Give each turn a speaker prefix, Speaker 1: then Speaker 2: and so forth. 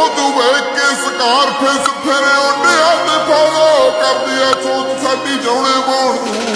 Speaker 1: ਉਹ ਤੂੰ ਵੇਖ ਕੇ ਸਕਾਰਫੇਸ ਫਿਰ ਉੱਡਿਆ ਤੇ ਫਾਲੋ ਕਰਦੀ ਆ ਸੋਚ ਸਾਡੀ ਜਾਉਣੇ ਬੋਣ ਨੂੰ